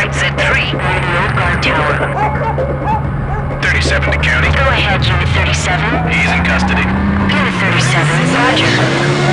Right, at 3. old guard tower. 37 to county. Go ahead, Unit 37. He's in custody. Unit 37, roger.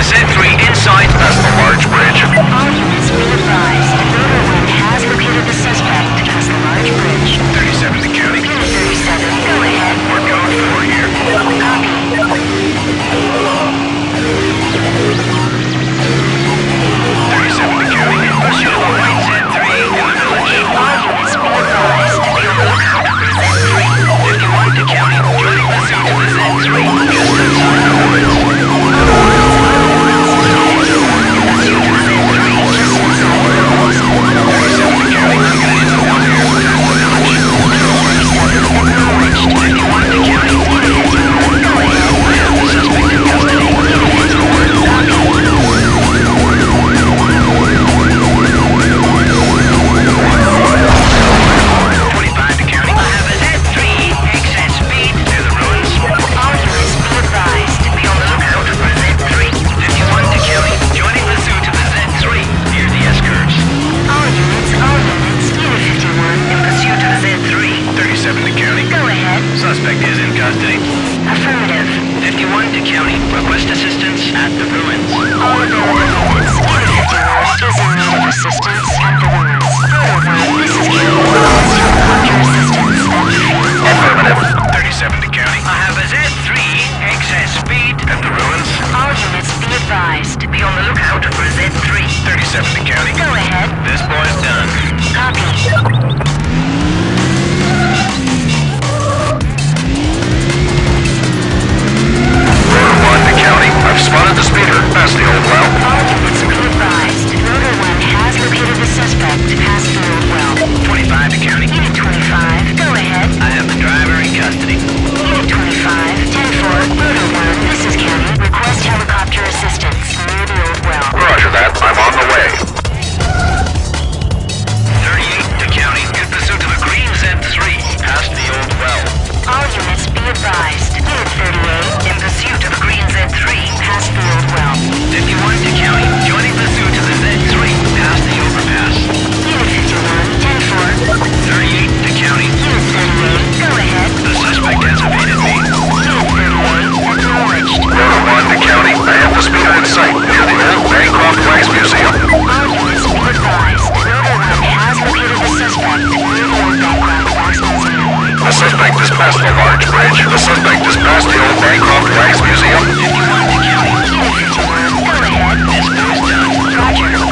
the Z3 inside The suspect has passed the large bridge. The suspect has passed the old Bancroft Wax Museum. If you want to kill him, kill him. Go ahead. This goes. Roger.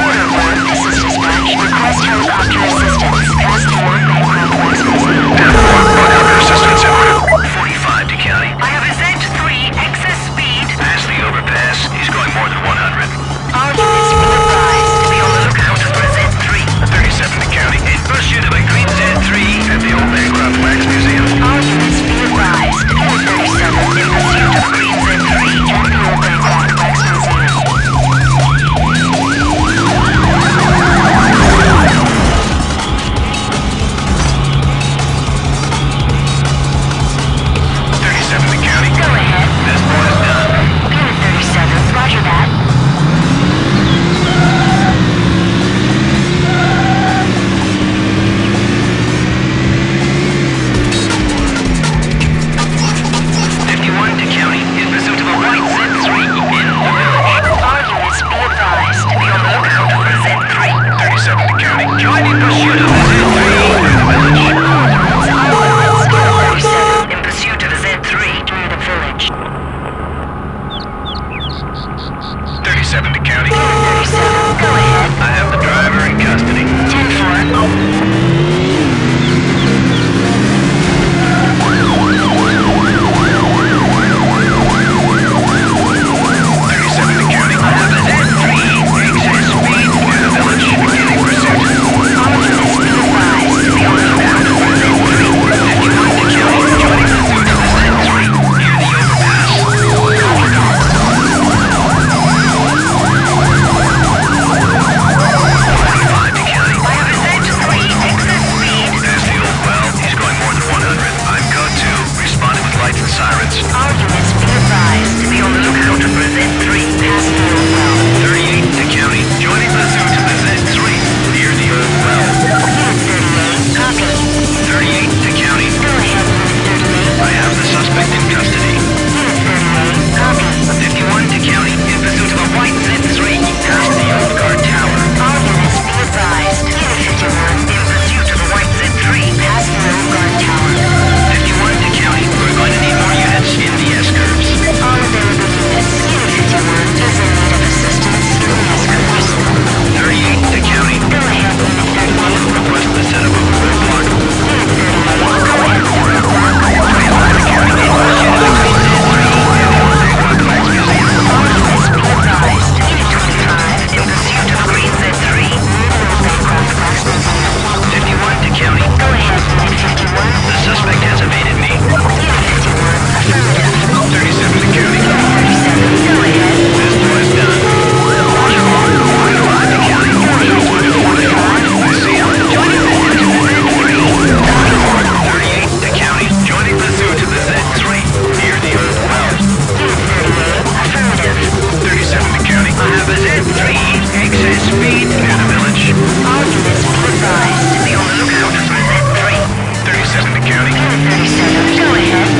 County.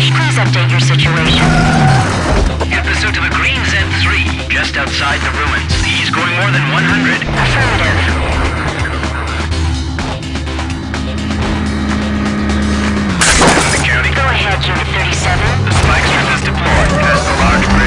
Please update your situation. In pursuit of a green Z3, just outside the ruins. He's going more than 100. Affirmative. Go ahead, Unit 37. The spike strip is deployed as the large...